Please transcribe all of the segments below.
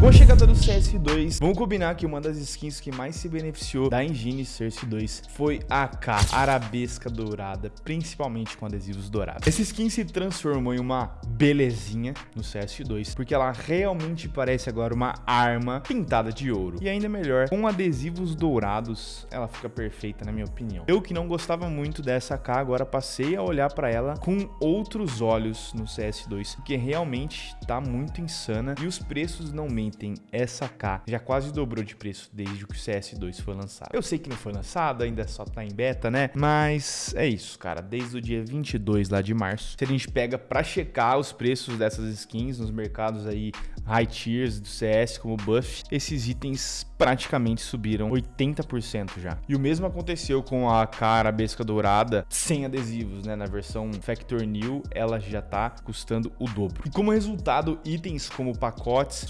Com a chegada do CS2, vamos combinar que uma das skins que mais se beneficiou da engine CS2 foi a K Arabesca Dourada, principalmente com adesivos dourados. Essa skin se transformou em uma belezinha no CS2, porque ela realmente parece agora uma arma pintada de ouro. E ainda melhor, com adesivos dourados, ela fica perfeita na minha opinião. Eu que não gostava muito dessa K, agora passei a olhar para ela com outros olhos no CS2, porque realmente tá muito insana e os preços não mentem item K já quase dobrou de preço desde que o CS2 foi lançado. Eu sei que não foi lançado, ainda só tá em beta, né? Mas é isso, cara. Desde o dia 22 lá de março, se a gente pega pra checar os preços dessas skins nos mercados aí high tiers do CS, como buff, esses itens praticamente subiram 80% já. E o mesmo aconteceu com a cara besca dourada sem adesivos, né? Na versão Factor New, ela já tá custando o dobro. E como resultado, itens como pacotes,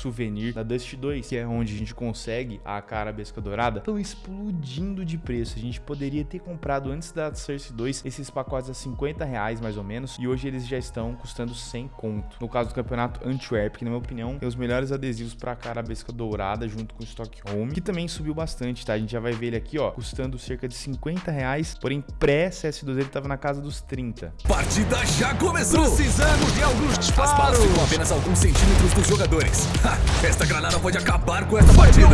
da Dust 2, que é onde a gente consegue a cara besca dourada, estão explodindo de preço. A gente poderia ter comprado antes da Source 2 esses pacotes a 50 reais mais ou menos, e hoje eles já estão custando 100 conto. No caso do campeonato Antwerp, que na minha opinião tem os melhores adesivos para a cara besca dourada junto com o Stockholm Home, que também subiu bastante, tá? A gente já vai ver ele aqui, ó, custando cerca de 50 reais, porém pré-CS2 ele tava na casa dos 30. Partida já começou! Precisamos de alguns disparos! As balas ficam apenas alguns centímetros dos jogadores. Ha, esta granada pode acabar com essa partida!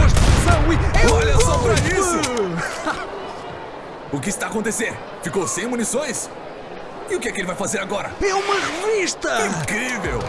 Olha só pra isso! o que está acontecendo? Ficou sem munições? E o que é que ele vai fazer agora? É uma revista! Incrível!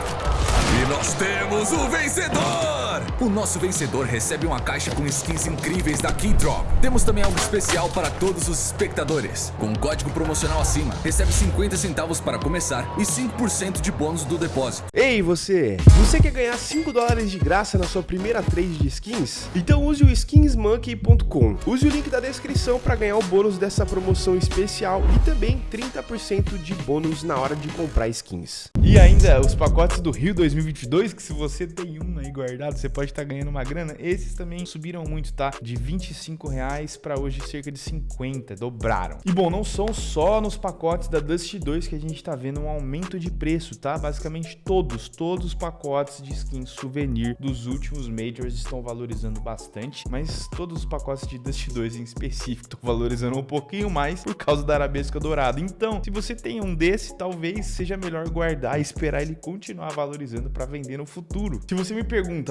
Nós temos o vencedor! O nosso vencedor recebe uma caixa com skins incríveis da Keydrop. Temos também algo especial para todos os espectadores. Com o código promocional acima, recebe 50 centavos para começar e 5% de bônus do depósito. Ei, você! Você quer ganhar 5 dólares de graça na sua primeira trade de skins? Então use o skinsmonkey.com. Use o link da descrição para ganhar o bônus dessa promoção especial e também 30% de bônus na hora de comprar skins. E ainda os pacotes do Rio 2022, que se você tem um aí guardado, você pode estar tá ganhando uma grana. Esses também subiram muito, tá? De 25 reais para hoje cerca de 50, dobraram. E bom, não são só nos pacotes da Dust 2 que a gente tá vendo um aumento de preço, tá? Basicamente todos, todos os pacotes de skins souvenir dos últimos Majors estão valorizando bastante, mas todos os pacotes de Dust 2 em específico estão valorizando um pouquinho mais por causa da arabesca dourada. Então, se você tem um desse, talvez seja melhor guardar e esperar ele continuar valorizando para vender no futuro. Se você me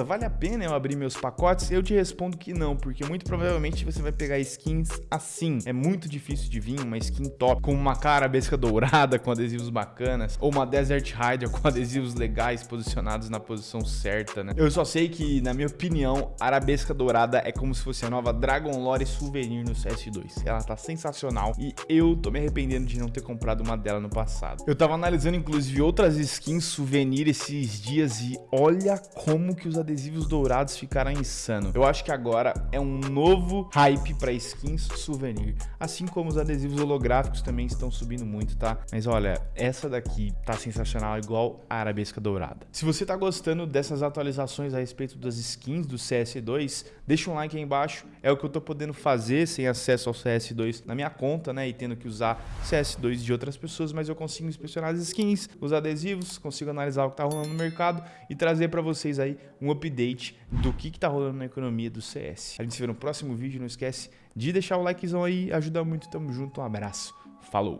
vale a pena eu abrir meus pacotes? Eu te respondo que não, porque muito provavelmente você vai pegar skins assim. É muito difícil de vir uma skin top com uma cara besca dourada com adesivos bacanas ou uma Desert Rider com adesivos legais posicionados na posição certa, né? Eu só sei que, na minha opinião, arabesca dourada é como se fosse a nova Dragon Lore Souvenir no CS2. Ela tá sensacional e eu tô me arrependendo de não ter comprado uma dela no passado. Eu tava analisando, inclusive, outras skins souvenir esses dias e olha como que os adesivos dourados ficaram insano. Eu acho que agora é um novo hype para skins souvenir, assim como os adesivos holográficos também estão subindo muito, tá? Mas olha, essa daqui tá sensacional, igual a arabesca dourada. Se você tá gostando dessas atualizações a respeito das skins do CS2, deixa um like aí embaixo, é o que eu tô podendo fazer sem acesso ao CS2 na minha conta, né, e tendo que usar CS2 de outras pessoas, mas eu consigo inspecionar as skins, os adesivos, consigo analisar o que tá rolando no mercado e trazer para vocês aí um update do que, que tá rolando na economia do CS. A gente se vê no próximo vídeo, não esquece de deixar o likezão aí, ajuda muito, tamo junto, um abraço, falou!